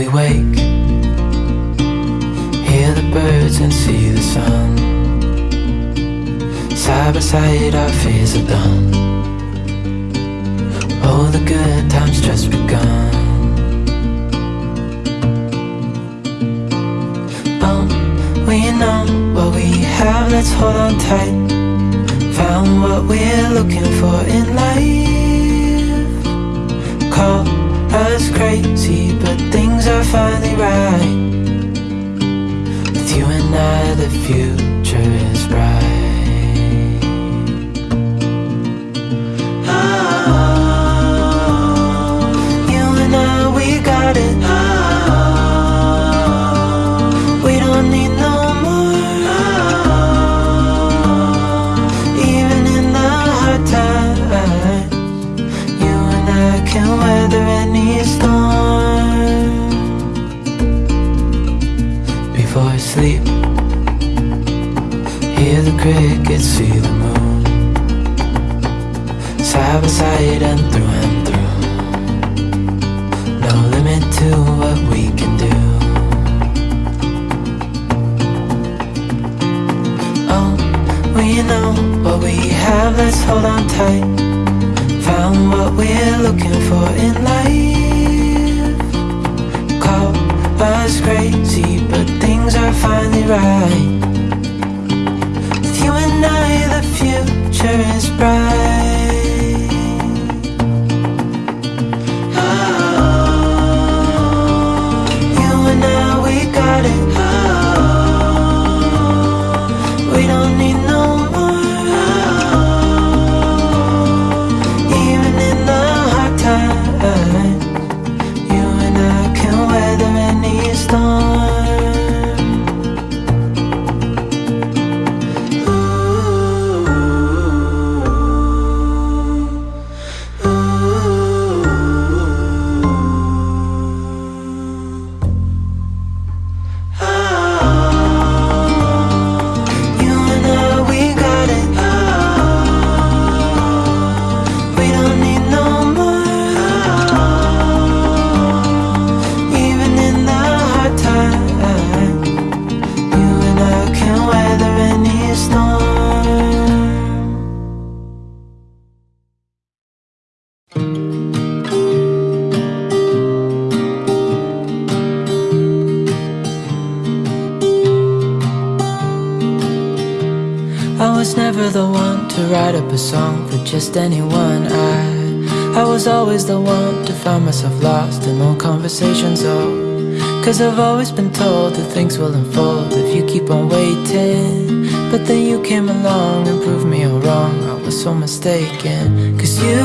we wake, hear the birds and see the sun. Side by side, our fears are done. Oh, the good times just begun. Oh, we know what we have, let's hold on tight. Found what we're looking for in life. Call us crazy, but things are finally right. With you and I, the future is bright. Oh, you and I, we got it. Oh, we don't need no more. oh, Even in the hard times, you and I can weather Before I sleep, hear the crickets, see the moon. Side by side and through and through. No limit to what we can do. Oh, we know what we have, let's hold on tight. Found what we're looking for in life. Finally right. With you and I, the future is bright. Write up a song for just anyone. I I was always the one to find myself lost in long conversations. Oh, cause I've always been told that things will unfold if you keep on waiting. But then you came along and proved me all wrong. I was so mistaken. Cause you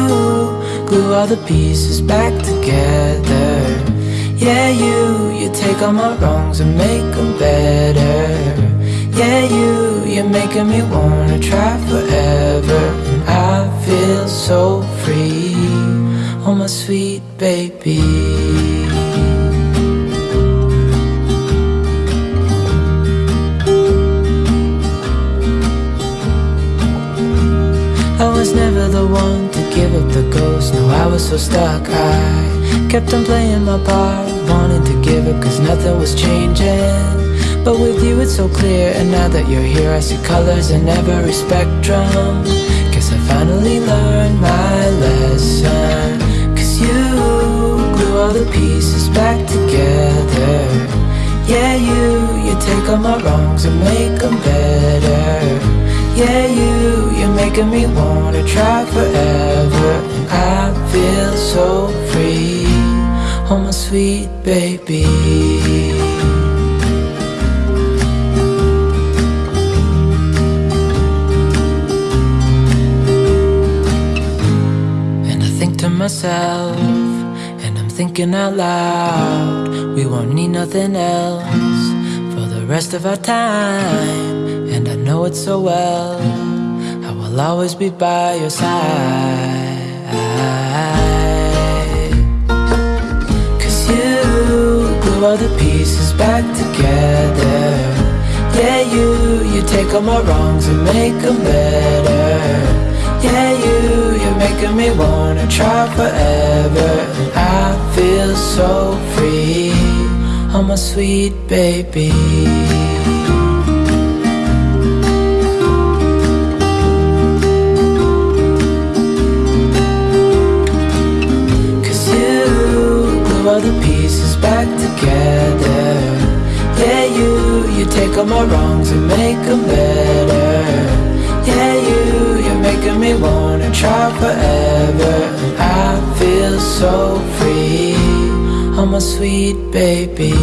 glue all the pieces back together. Yeah, you, you take all my wrongs and make them better. Yeah, you, you're making me wanna try forever. I feel so free. Oh, my sweet baby. I was never the one to give up the ghost. No, I was so stuck. I kept on playing my part, wanting to give up cause nothing was changing. But with you, it's so clear. And now that you're here, I see colors in every spectrum. Guess I finally learned my lesson. Cause you glue all the pieces back together. Yeah, you, you take all my wrongs and make them better. Yeah, you, you're making me wanna try forever. And I feel so free. Oh, my sweet baby. Myself, and I'm thinking out loud, we won't need nothing else for the rest of our time. And I know it so well, I will always be by your side. Cause you glue all the pieces back together. Yeah, you, you take all my wrongs and make them better. Yeah, you, you're making me wanna try forever. I feel so free. Oh my sweet baby Cause you glue all the pieces back together Yeah, you, you take all my wrongs and make them better sweet baby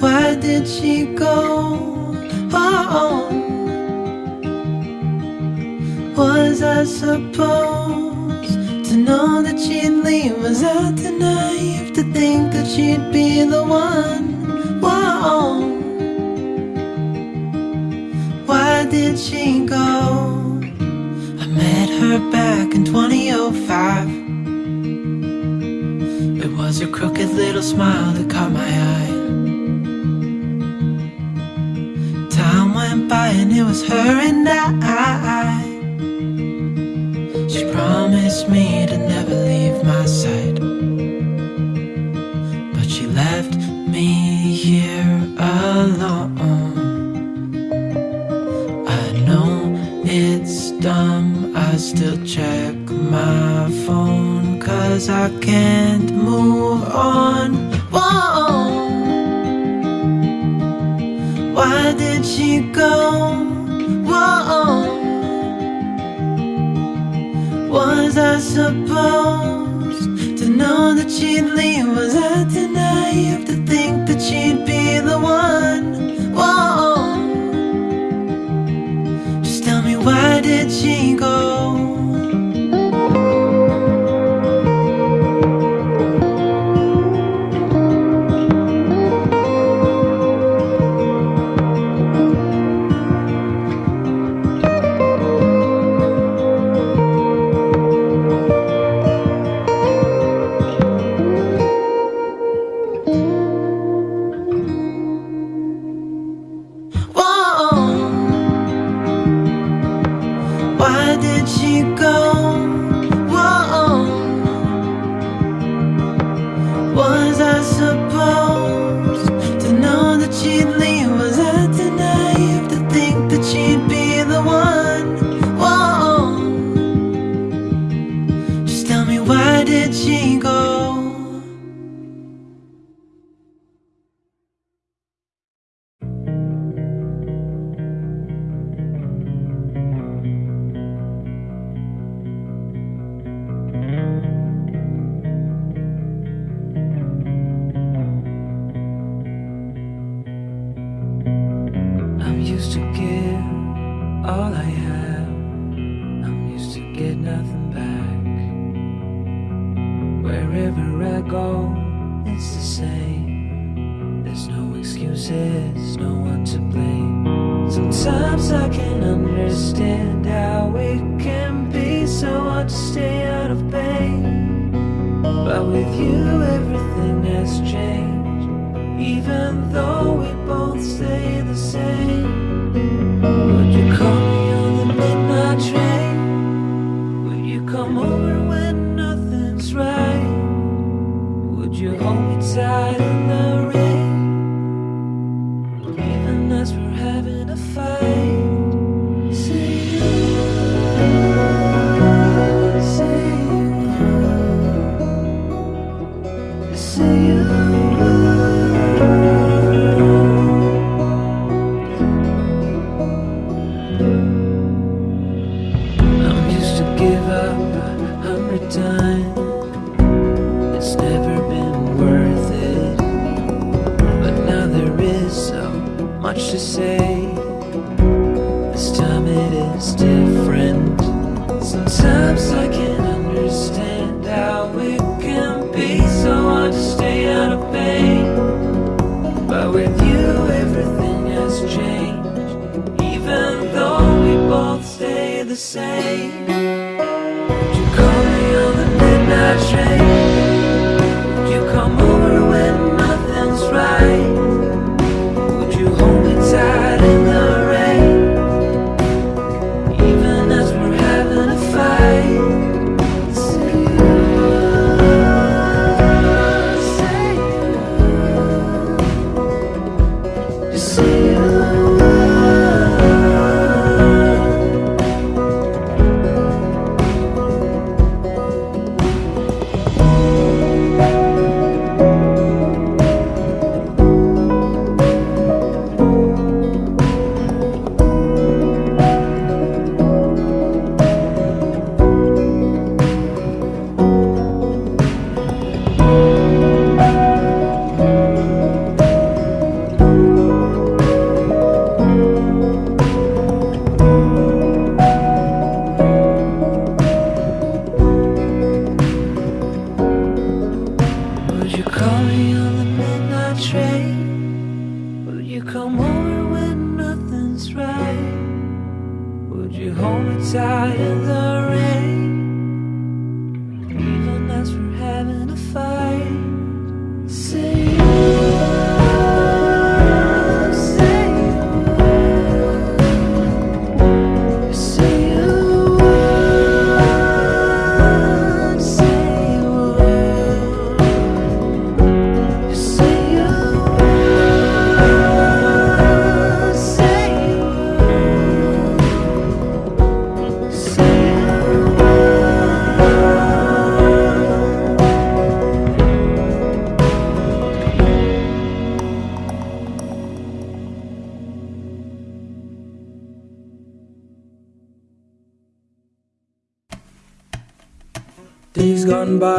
why did she go? Oh, was I supposed to know that she'd leave? Was I too naive to think that she'd be the one? Whoa. Why did she go? I met her back in 2005. It was her crooked little smile that caught my eye. By and it was her and I. all I have. I'm used to get nothing back. Wherever I go, it's the same. There's no excuses, no one to blame. Sometimes I can understand how it can be so hard to stay out of pain. But with you, everything has changed. Even though we both stay the same. Would you call stay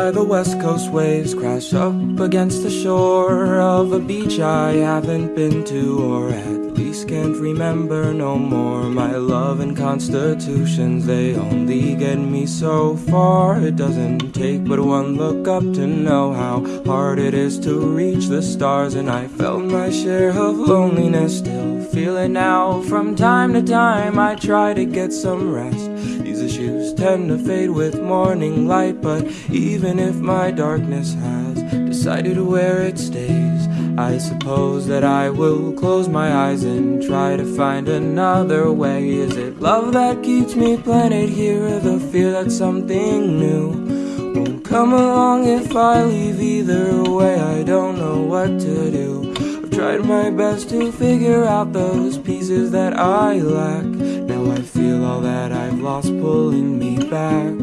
by, the west coast waves crash up against the shore of a beach I haven't been to, or at least can't remember no more. My love and constitutions, they only get me so far. It doesn't take but one look up to know how hard it is to reach the stars, and I felt my share of loneliness, still feel it now. From time to time, I try to get some rest. These issues tend to fade with morning light, but even if my darkness has decided where it stays, I suppose that I will close my eyes and try to find another way. Is it love that keeps me planted here, or the fear that something new won't come along if I leave? Either way, I don't know what to do. I've tried my best to figure out those pieces that I lack. Now I feel all that I've lost pulling me back.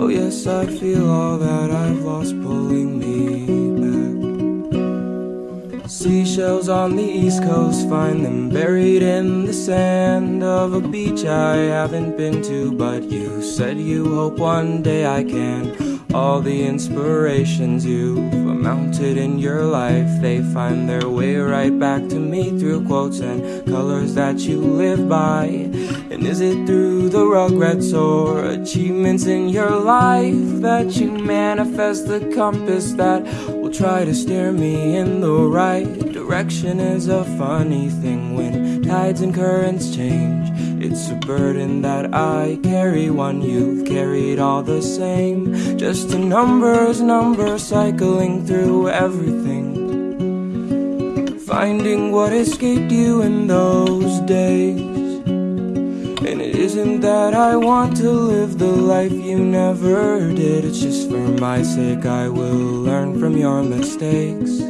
Oh, yes, I feel all that I've lost pulling me. Seashells on the east coast, find them buried in the sand of a beach I haven't been to. But you said you hope one day I can. All the inspirations you've amounted in your life, they find their way right back to me through quotes and colors that you live by. And is it through the regrets or achievements in your life that you manifest the compass that try to steer me in the right direction? Is a funny thing when tides and currents change. It's a burden that I carry, one you've carried all the same. Just a numbers, number cycling through everything. Finding what escaped you in those days. Isn't that I want to live the life you never did. It's just for my sake I will learn from your mistakes.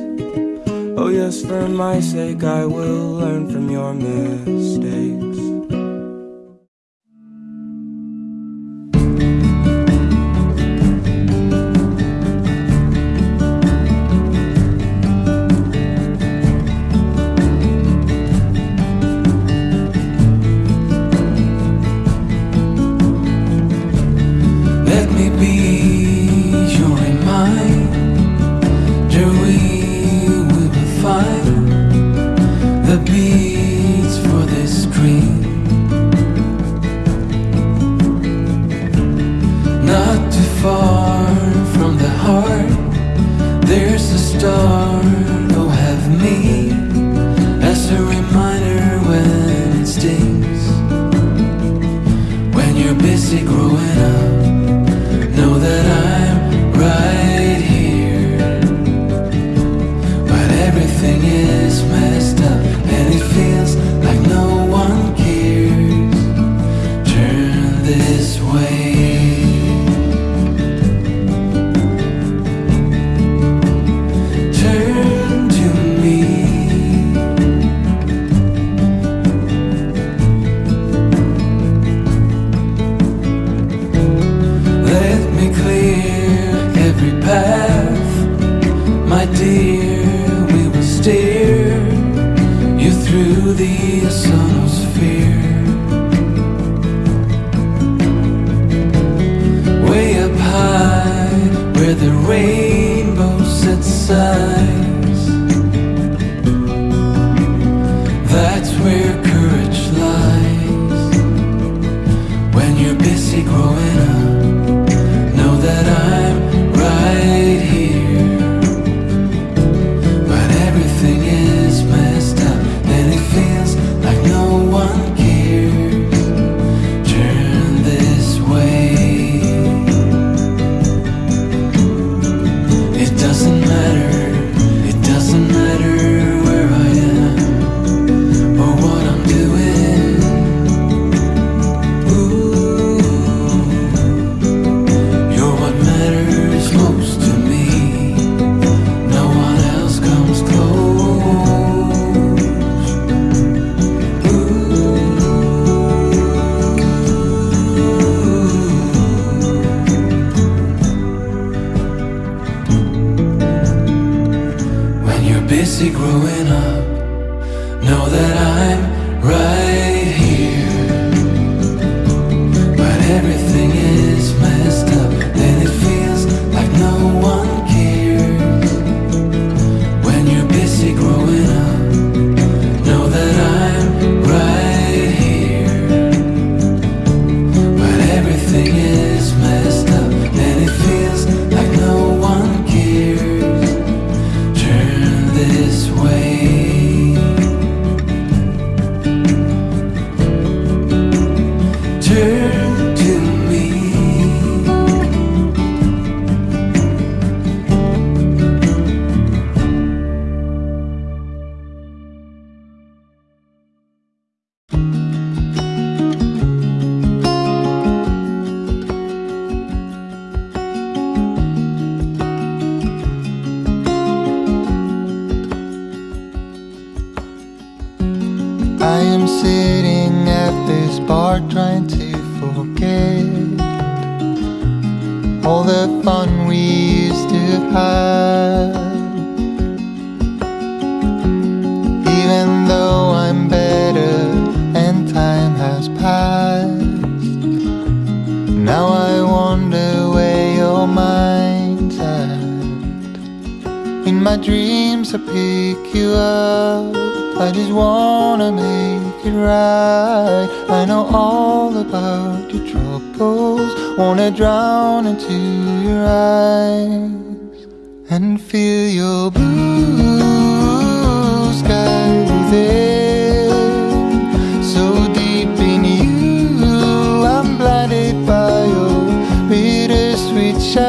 Oh, yes, for my sake I will learn from your mistakes.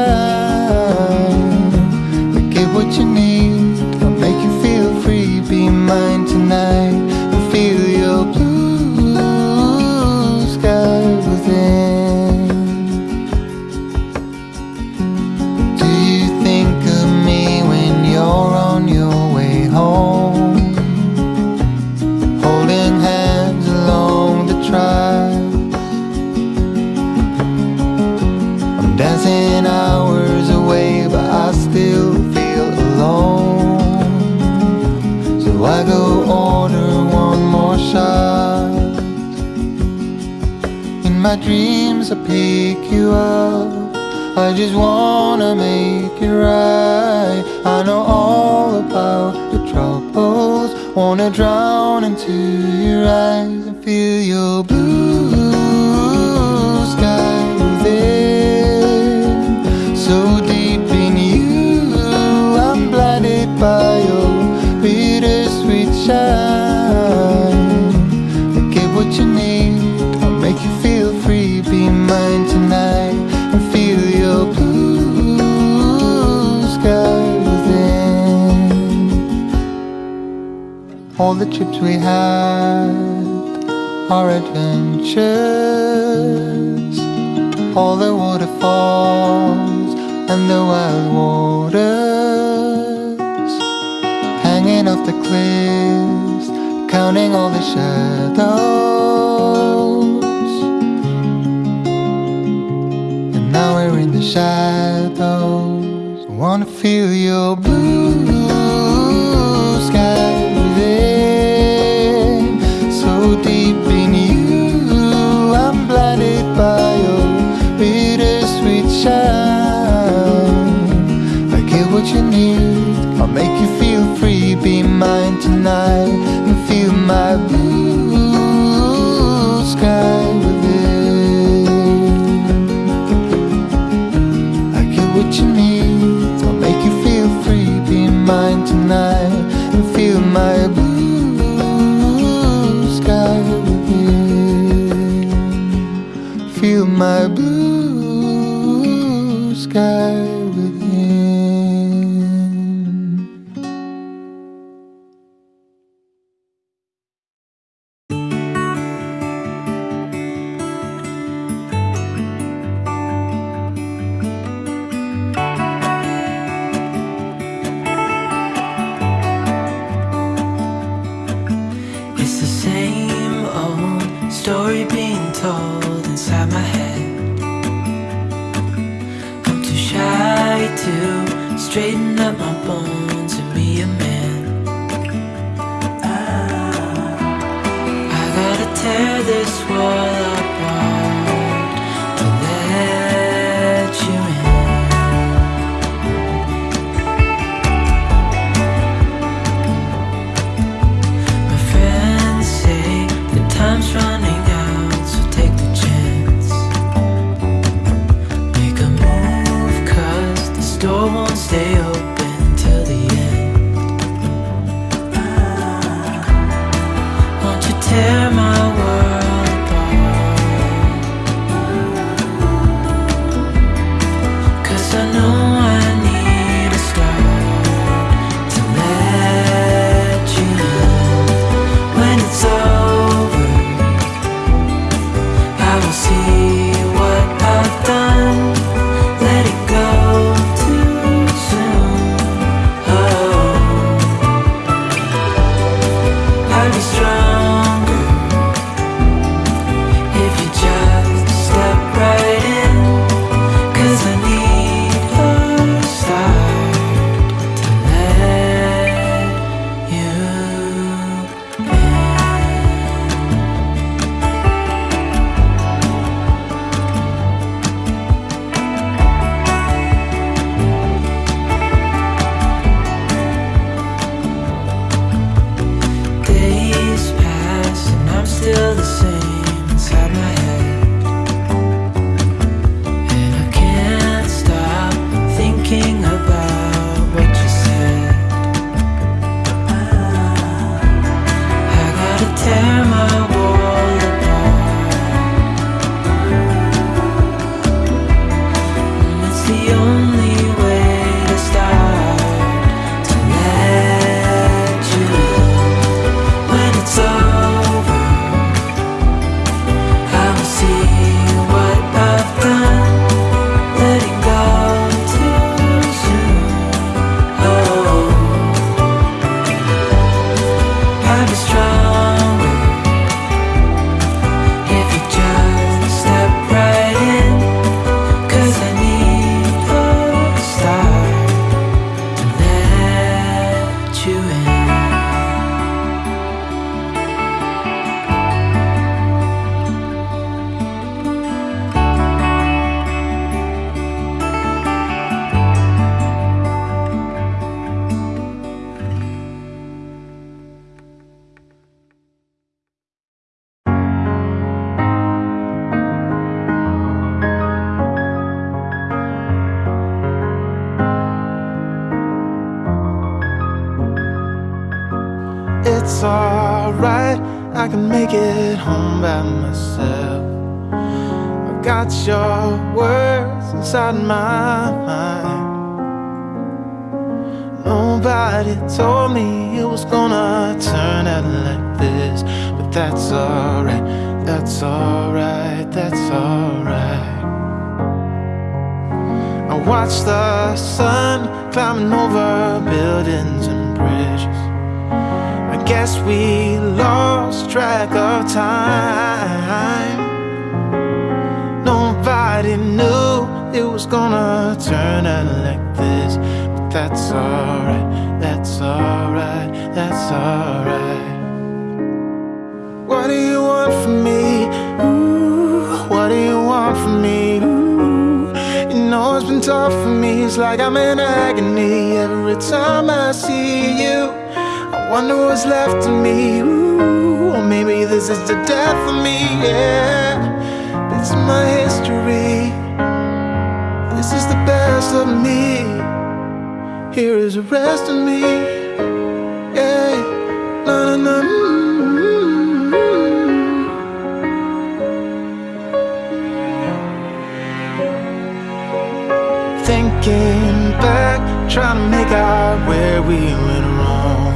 Bittersweet all the trips we had, our adventures, all the waterfalls and the wild waters, hanging off the cliffs, counting all the shadows. And now we're in the shadows, I wanna feel your blue. Make you feel free, be mine tonight And feel my blue sky with it I get what you need I'll make you feel free, be mine tonight And feel my blue guitar watch the sun climbing over buildings and bridges. I guess we lost track of time. Nobody knew it was gonna turn out like this, but that's alright, that's alright, that's alright. What do you want from me? For me. It's like I'm in agony every time I see you. I wonder what's left of me. Ooh, or maybe this is the death of me. Yeah, it's my history. This is the best of me. Here is the rest of me. Out where we went wrong.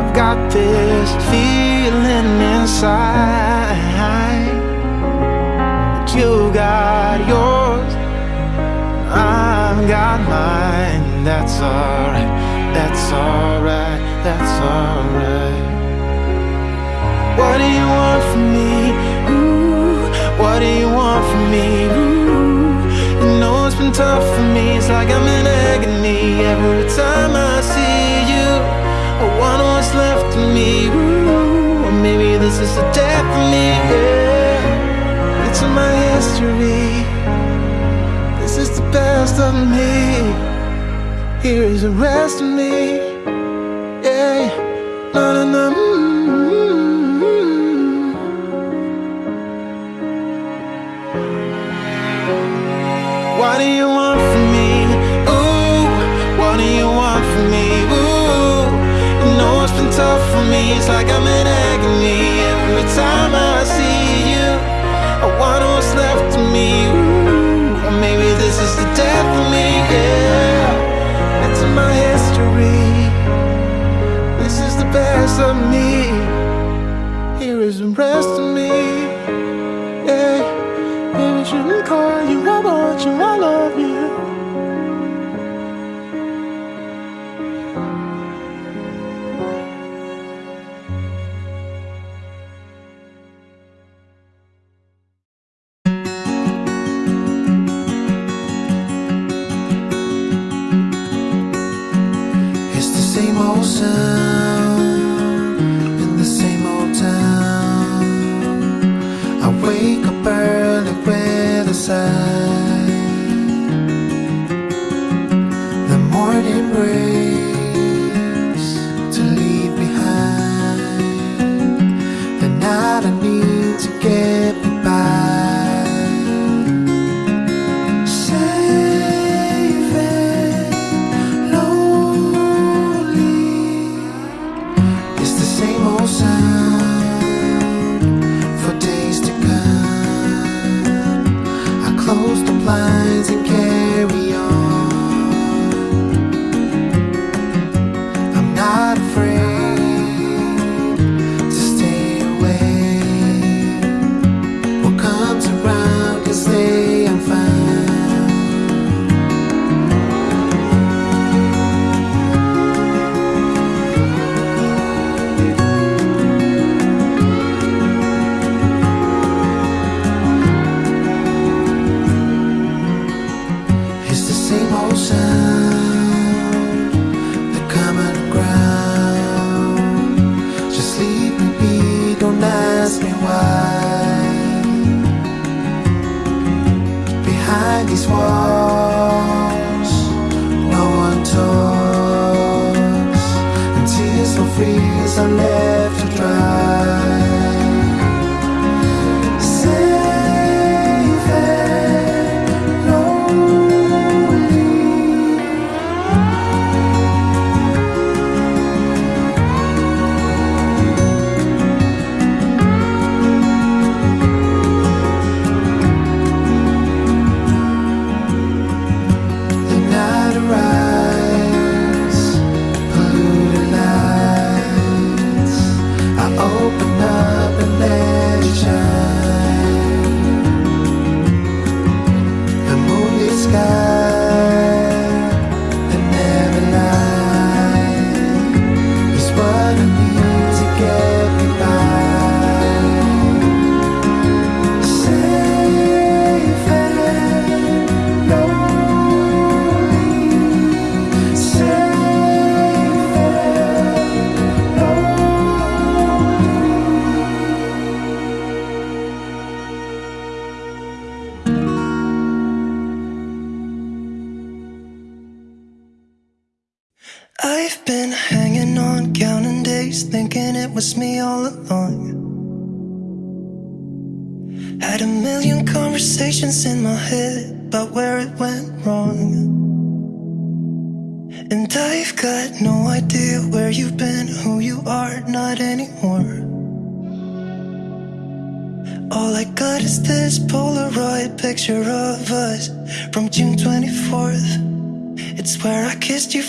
I've got this feeling inside. But you got yours, I've got mine. That's alright, that's alright, that's alright. What do you want from me? Ooh, what do you want from me? Ooh, been tough for me. It's like I'm in agony every time I see you. I wonder what's left of me. Ooh, or maybe this is the death of me. Yeah, it's in my history. This is the best of me. Here is the rest of me. It's like I'm in agony every time I see you. I want what's left of me. Ooh, maybe this is the death of me. Yeah, it's in my history. This is the best of me. Here is the rest of me. Yeah, maybe shouldn't call you. I want you.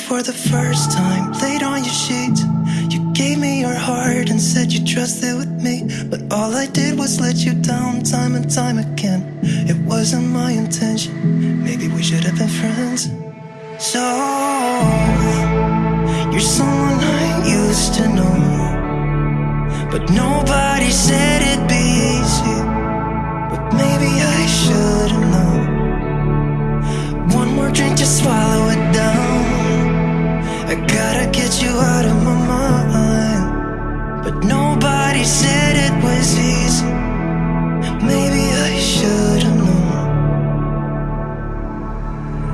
For the first time, laid on your sheets. You gave me your heart and said you trusted with me. But all I did was let you down time and time again. It wasn't my intention. Maybe we should have been friends. So, you're someone I used to know. But nobody said it'd be easy. But maybe I should have known. One more drink to swallow nobody said it was easy. Maybe I should have known.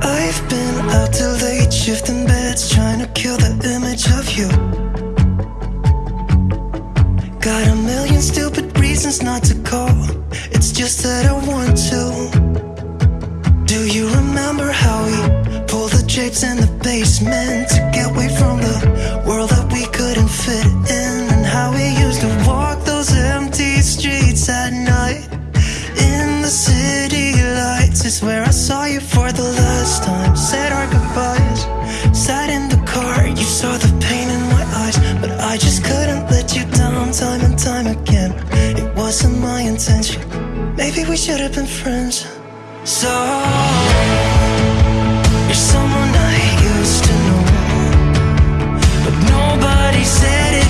I've been out till late, shifting beds, trying to kill the image of you. Got a million stupid reasons not to call. It's just that I want to. Do you remember how we pulled the drapes in the basement to get away from the world that we couldn't fit saw you for the last time. Said our goodbyes, sat in the car. You saw the pain in my eyes, but I just couldn't let you down time and time again. It wasn't my intention. Maybe we should have been friends. So, you're someone I used to know, but nobody said it'd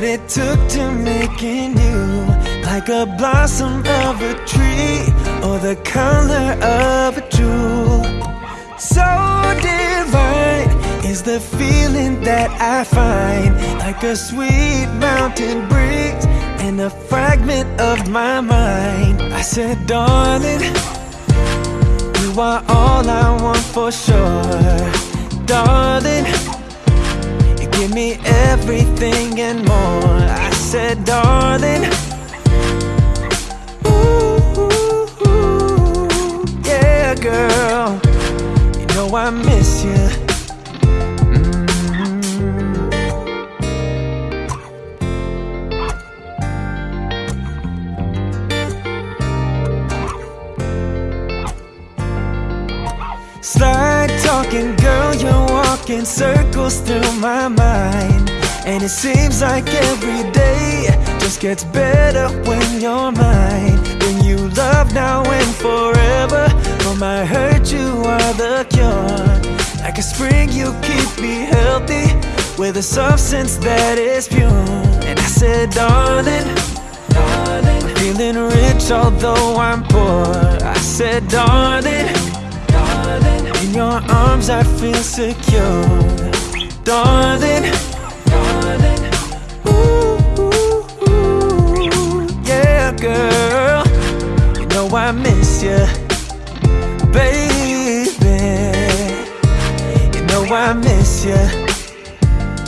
what it took to making you like a blossom of a tree or the color of a jewel. So divine is the feeling that I find like a sweet mountain breeze and a fragment of my mind. I said, darling, you are all I want for sure, darling. Give me everything and more. I said, darling. Ooh, ooh, yeah, girl. You know I miss you. Mm. Slide talking, walking circles through my mind. And it seems like every day just gets better when you're mine. When you love now and forever. For my hurt, you are the cure. Like a spring, you keep me healthy with a substance that is pure. And I said, darling, darling, feeling rich although I'm poor. I said, darling, in your arms I feel secure. Darling, darling, ooh, ooh, ooh, yeah, girl, you know I miss you, baby. You know I miss you.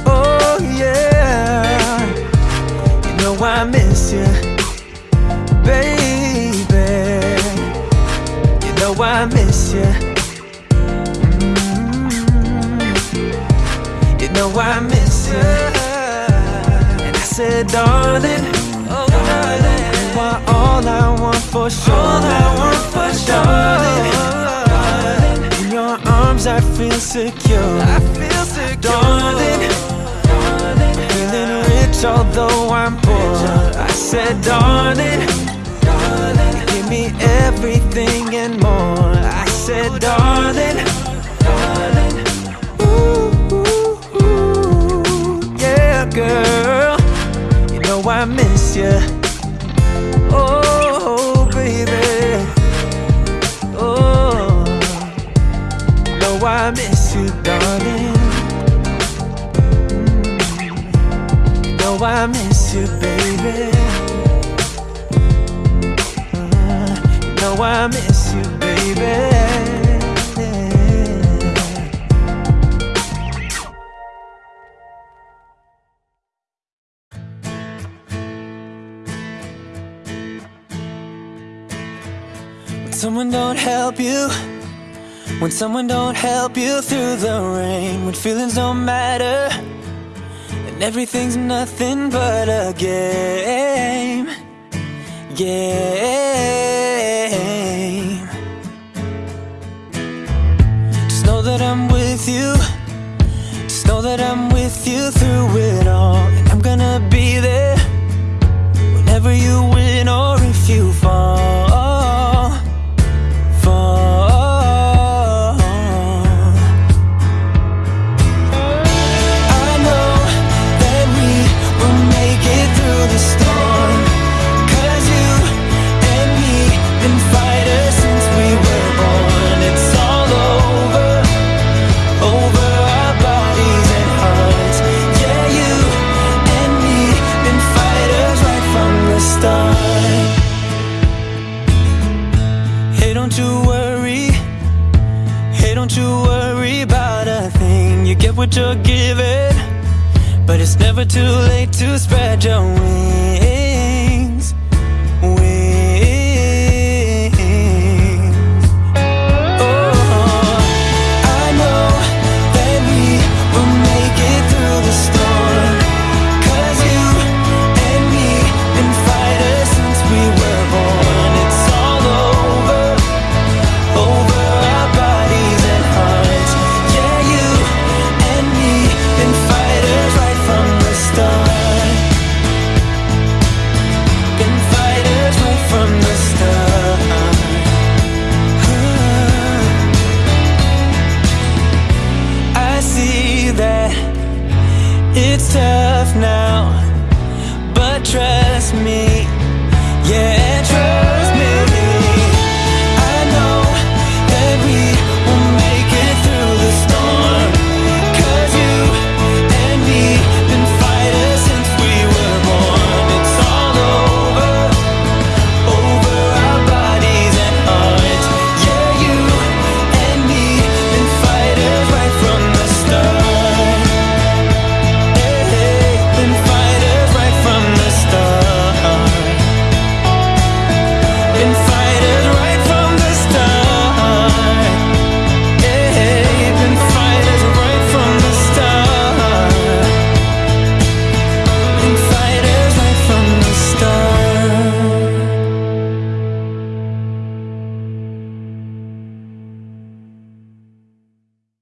Oh yeah. You know I miss you, baby. You know I miss you. Know I miss you. And I said, darling, oh darling, you are all I want for sure. All I want for darling. darling. In your arms I feel secure. I feel secure, darling. darling. Feeling rich although I'm poor. I said, darling, darling, give me everything and more. I said, darling, when someone don't help you through the rain, when feelings don't matter. And everything's nothing but a game. Game. Just know that I'm with you. Just know that I'm with you through it too late to spread your wings.